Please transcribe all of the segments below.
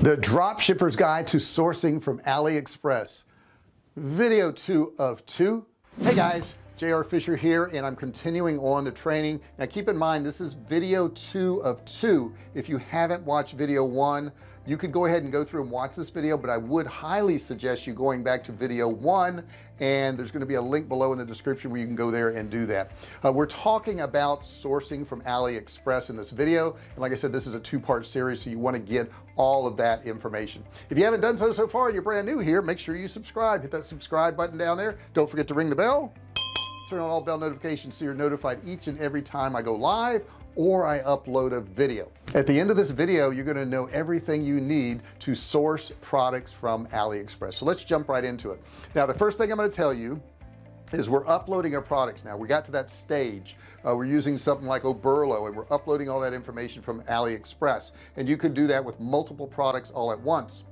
the drop shippers guide to sourcing from AliExpress. Video two of two. Hey guys. JR Fisher here and I'm continuing on the training. Now keep in mind this is video two of two. If you haven't watched video one you could go ahead and go through and watch this video but I would highly suggest you going back to video one and there's going to be a link below in the description where you can go there and do that. Uh, we're talking about sourcing from AliExpress in this video. And like I said this is a two-part series so you want to get all of that information. If you haven't done so so far you're brand new here make sure you subscribe. Hit that subscribe button down there. Don't forget to ring the bell. Turn on all bell notifications so you're notified each and every time I go live or I upload a video. At the end of this video you're going to know everything you need to source products from AliExpress. So let's jump right into it. Now the first thing I'm going to tell you is we're uploading our products. Now we got to that stage uh, we're using something like Oberlo and we're uploading all that information from AliExpress. And you could do that with multiple products all at once.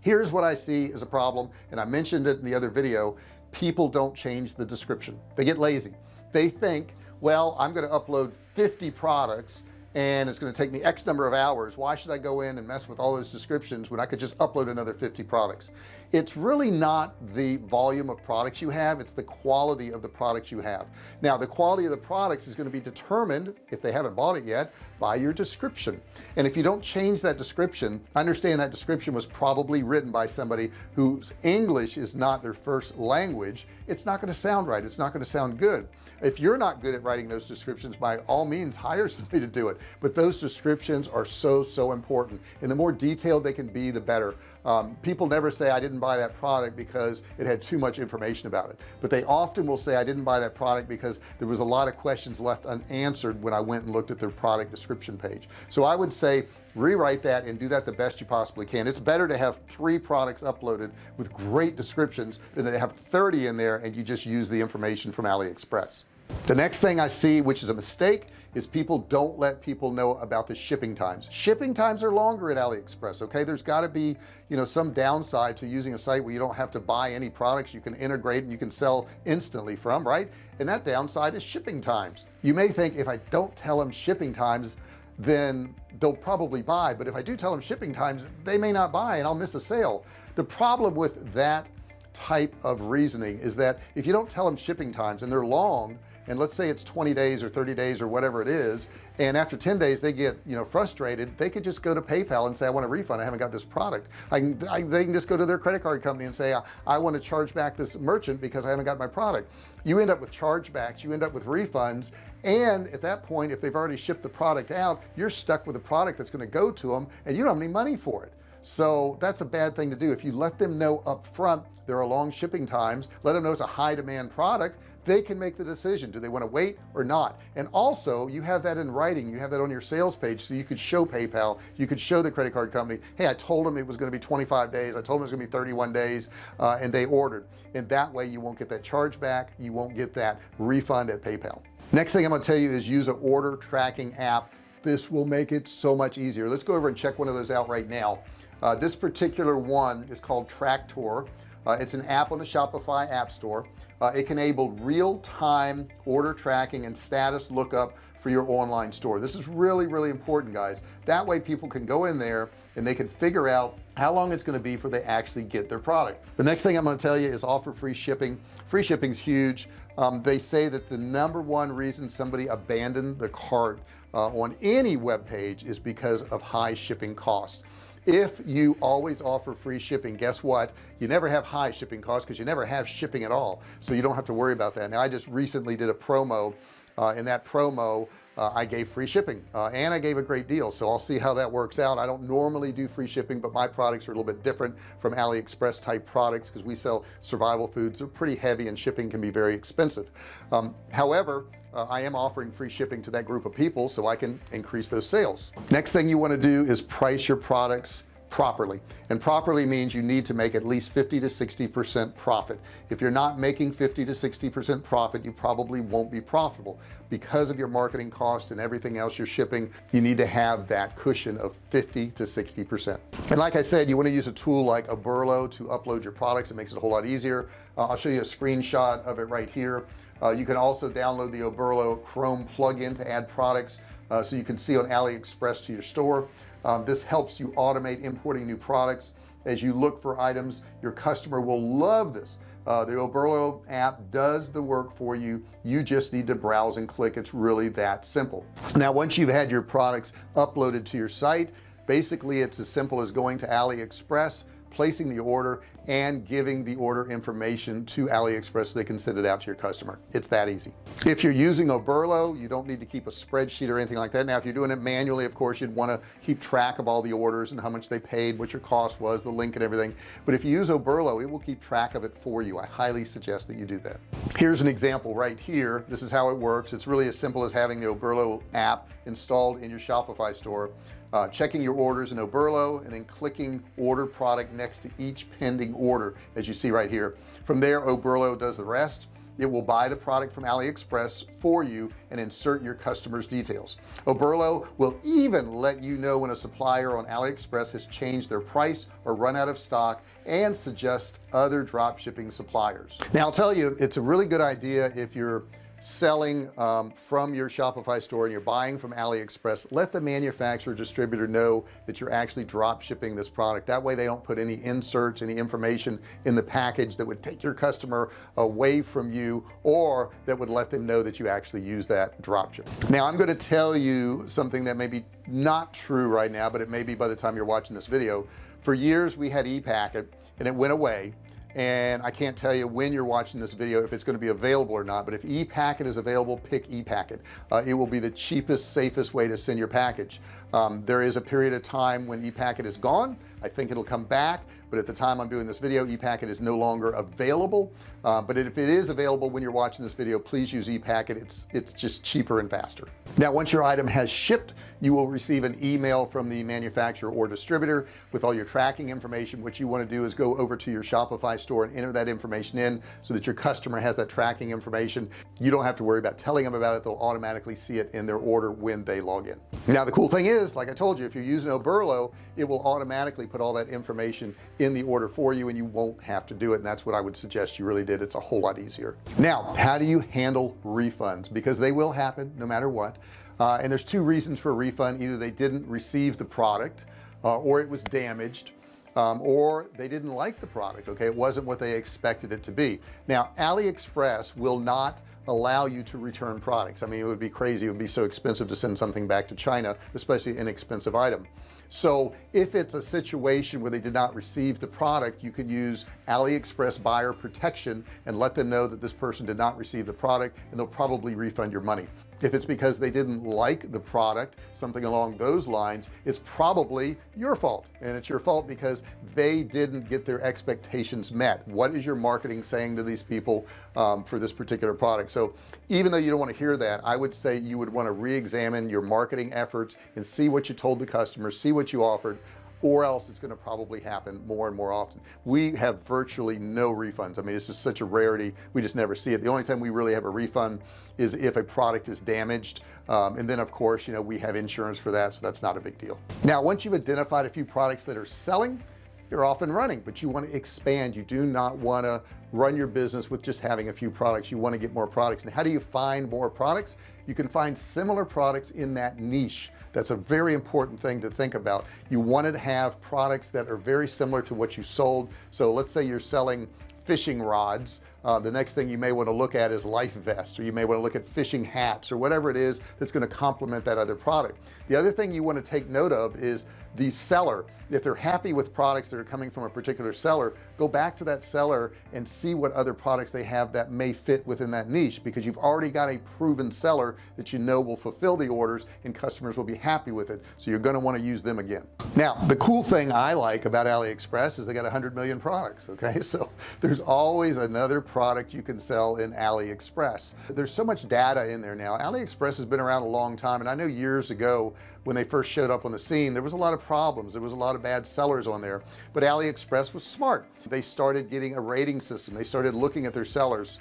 Here's what I see as a problem and I mentioned it in the other video. People don't change the description. They get lazy. They think well I'm going to upload 50 products and it's going to take me X number of hours. Why should I go in and mess with all those descriptions when I could just upload another 50 products? It's really not the volume of products you have it's the quality of the products you have. Now the quality of the products is going to be determined if they haven't bought it yet by your description. And if you don't change that description understand that description was probably written by somebody whose English is not their first language. It's not going to sound right. It's not going to sound good. If you're not good at writing those descriptions by all means hire somebody to do it. But those descriptions are so so important. And the more detailed they can be the better. Um, people never say I didn't buy that product because it had too much information about it. But they often will say I didn't buy that product because there was a lot of questions left unanswered when I went and looked at their product description page. So I would say rewrite that and do that the best you possibly can. It's better to have three products uploaded with great descriptions than to have 30 in there and you just use the information from AliExpress. The next thing I see which is a mistake is people don't let people know about the shipping times. Shipping times are longer at AliExpress okay? There's got to be you know some downside to using a site where you don't have to buy any products you can integrate and you can sell instantly from right? And that downside is shipping times. You may think if I don't tell them shipping times then they'll probably buy. But if I do tell them shipping times they may not buy and I'll miss a sale. The problem with that type of reasoning is that if you don't tell them shipping times and they're long and let's say it's 20 days or 30 days or whatever it is and after 10 days they get you know frustrated they could just go to PayPal and say I want a refund. I haven't got this product. I I, they can just go to their credit card company and say I, I want to charge back this merchant because I haven't got my product. You end up with chargebacks you end up with refunds and at that point if they've already shipped the product out you're stuck with a product that's going to go to them and you don't have any money for it so that's a bad thing to do. If you let them know up front there are long shipping times let them know it's a high demand product they can make the decision. Do they want to wait or not? And also you have that in writing. You have that on your sales page so you could show PayPal. You could show the credit card company hey I told them it was going to be 25 days. I told them it was going to be 31 days uh, and they ordered. And that way you won't get that charge back. You won't get that refund at PayPal. Next thing I'm going to tell you is use an order tracking app. This will make it so much easier. Let's go over and check one of those out right now uh, this particular one is called Tracktor. Uh, it's an app on the Shopify app store. Uh, it can enable real-time order tracking and status lookup for your online store. This is really really important guys. That way people can go in there and they can figure out how long it's going to be before they actually get their product. The next thing I'm going to tell you is offer free shipping. Free shipping is huge. Um, they say that the number one reason somebody abandoned the cart uh, on any web page is because of high shipping costs if you always offer free shipping guess what? You never have high shipping costs because you never have shipping at all. So you don't have to worry about that. Now I just recently did a promo uh, in that promo uh, I gave free shipping uh, and I gave a great deal. So I'll see how that works out. I don't normally do free shipping but my products are a little bit different from AliExpress type products because we sell survival foods. They're pretty heavy and shipping can be very expensive. Um, however uh, I am offering free shipping to that group of people so I can increase those sales. Next thing you want to do is price your products properly. And properly means you need to make at least 50 to 60 percent profit. If you're not making 50 to 60 percent profit you probably won't be profitable. Because of your marketing cost and everything else you're shipping you need to have that cushion of 50 to 60 percent. And like I said you want to use a tool like Oberlo to upload your products. It makes it a whole lot easier. Uh, I'll show you a screenshot of it right here. Uh, you can also download the Oberlo Chrome plugin to add products uh, so you can see on AliExpress to your store. Um, this helps you automate importing new products. As you look for items your customer will love this. Uh, the Oberlo app does the work for you. You just need to browse and click. It's really that simple. Now once you've had your products uploaded to your site basically it's as simple as going to AliExpress placing the order and giving the order information to AliExpress so they can send it out to your customer. It's that easy. If you're using Oberlo you don't need to keep a spreadsheet or anything like that. Now if you're doing it manually of course you'd want to keep track of all the orders and how much they paid what your cost was the link and everything. But if you use Oberlo it will keep track of it for you. I highly suggest that you do that. Here's an example right here. This is how it works. It's really as simple as having the Oberlo app installed in your Shopify store uh, checking your orders in Oberlo and then clicking order product next to each pending order as you see right here. From there Oberlo does the rest. It will buy the product from AliExpress for you and insert your customers details. Oberlo will even let you know when a supplier on AliExpress has changed their price or run out of stock and suggest other drop shipping suppliers. Now I'll tell you it's a really good idea if you're selling um, from your Shopify store and you're buying from AliExpress let the manufacturer distributor know that you're actually drop shipping this product. That way they don't put any inserts any information in the package that would take your customer away from you or that would let them know that you actually use that drop ship. Now I'm going to tell you something that may be not true right now but it may be by the time you're watching this video. For years we had ePacket and it went away and I can't tell you when you're watching this video if it's going to be available or not but if ePacket is available pick ePacket. Uh, it will be the cheapest safest way to send your package. Um, there is a period of time when ePacket is gone. I think it'll come back but at the time I'm doing this video ePacket is no longer available. Uh, but if it is available when you're watching this video please use ePacket. It's it's just cheaper and faster now once your item has shipped you will receive an email from the manufacturer or distributor with all your tracking information. What you want to do is go over to your Shopify store and enter that information in so that your customer has that tracking information. You don't have to worry about telling them about it. They'll automatically see it in their order when they log in. Now the cool thing is like I told you if you're using Oberlo it will automatically put all that information in the order for you and you won't have to do it. And that's what I would suggest you really did. It's a whole lot easier. Now how do you handle refunds? Because they will happen no matter what uh, and there's two reasons for a refund. Either they didn't receive the product uh, or it was damaged um, or they didn't like the product okay? It wasn't what they expected it to be. Now AliExpress will not allow you to return products. I mean it would be crazy. It would be so expensive to send something back to China especially an expensive item. So if it's a situation where they did not receive the product you can use AliExpress buyer protection and let them know that this person did not receive the product and they'll probably refund your money if it's because they didn't like the product something along those lines it's probably your fault. And it's your fault because they didn't get their expectations met. What is your marketing saying to these people um, for this particular product? So even though you don't want to hear that I would say you would want to re-examine your marketing efforts and see what you told the customer see what you offered or else it's going to probably happen more and more often. We have virtually no refunds. I mean it's just such a rarity. We just never see it. The only time we really have a refund is if a product is damaged. Um, and then of course you know we have insurance for that so that's not a big deal. Now once you've identified a few products that are selling you're off and running but you want to expand. You do not want to run your business with just having a few products. You want to get more products. And how do you find more products? You can find similar products in that niche that's a very important thing to think about. You want to have products that are very similar to what you sold. So let's say you're selling fishing rods uh, the next thing you may want to look at is life vest or you may want to look at fishing hats or whatever it is that's going to complement that other product. The other thing you want to take note of is the seller. If they're happy with products that are coming from a particular seller go back to that seller and see what other products they have that may fit within that niche because you've already got a proven seller that you know will fulfill the orders and customers will be happy with it. So you're going to want to use them again. Now the cool thing I like about AliExpress is they got hundred million products okay? So there's always another product you can sell in AliExpress. There's so much data in there now. AliExpress has been around a long time and I know years ago when they first showed up on the scene there was a lot of problems. There was a lot of bad sellers on there. But AliExpress was smart. They started getting a rating system. They started looking at their sellers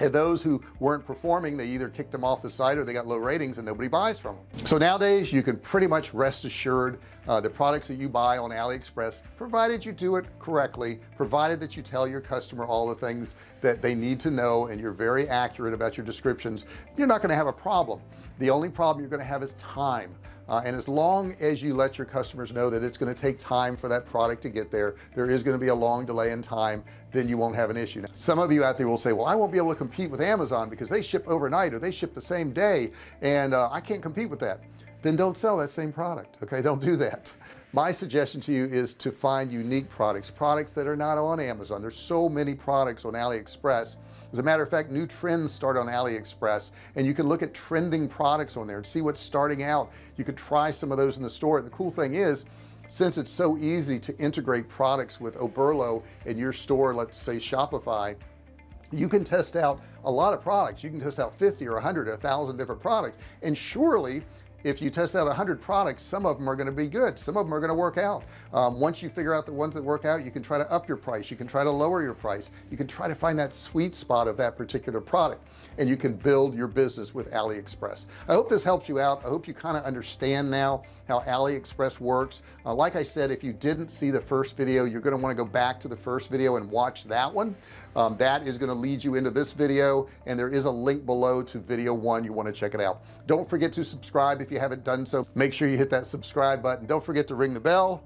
and those who weren't performing they either kicked them off the site or they got low ratings and nobody buys from them. So nowadays you can pretty much rest assured uh, the products that you buy on AliExpress provided you do it correctly provided that you tell your customer all the things that they need to know and you're very accurate about your descriptions you're not going to have a problem. The only problem you're going to have is time uh, and as long as you let your customers know that it's going to take time for that product to get there there is going to be a long delay in time then you won't have an issue. Now, some of you out there will say well I won't be able to compete with Amazon because they ship overnight or they ship the same day and uh, I can't compete with that. Then don't sell that same product okay? Don't do that my suggestion to you is to find unique products products that are not on Amazon. There's so many products on AliExpress. As a matter of fact new trends start on AliExpress and you can look at trending products on there and see what's starting out. You could try some of those in the store. And the cool thing is since it's so easy to integrate products with Oberlo in your store let's say Shopify you can test out a lot of products. You can test out 50 or 100 a thousand different products and surely if you test out 100 products some of them are going to be good. Some of them are going to work out. Um, once you figure out the ones that work out you can try to up your price. You can try to lower your price. You can try to find that sweet spot of that particular product and you can build your business with AliExpress. I hope this helps you out. I hope you kind of understand now how AliExpress works. Uh, like I said if you didn't see the first video you're going to want to go back to the first video and watch that one. Um, that is going to lead you into this video and there is a link below to video one. You want to check it out. Don't forget to subscribe if you haven't done so make sure you hit that subscribe button. Don't forget to ring the bell.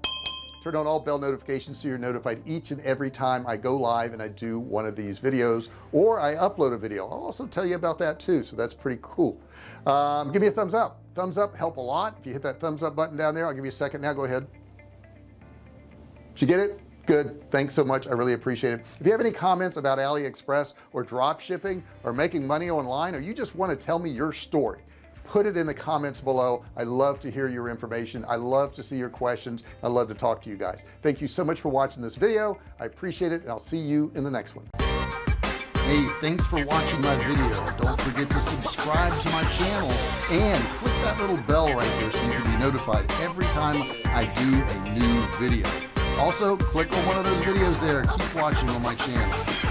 Turn on all bell notifications so you're notified each and every time I go live and I do one of these videos or I upload a video. I'll also tell you about that too so that's pretty cool. Um, give me a thumbs up. Thumbs up help a lot. If you hit that thumbs up button down there I'll give you a second now. Go ahead. Did you get it? Good. Thanks so much. I really appreciate it. If you have any comments about AliExpress or drop shipping or making money online or you just want to tell me your story put it in the comments below. I love to hear your information. I love to see your questions. I love to talk to you guys. Thank you so much for watching this video. I appreciate it and I'll see you in the next one. Hey thanks for watching my video. Don't forget to subscribe to my channel and click that little bell right there so you can be notified every time I do a new video. Also click on one of those videos there. Keep watching on my channel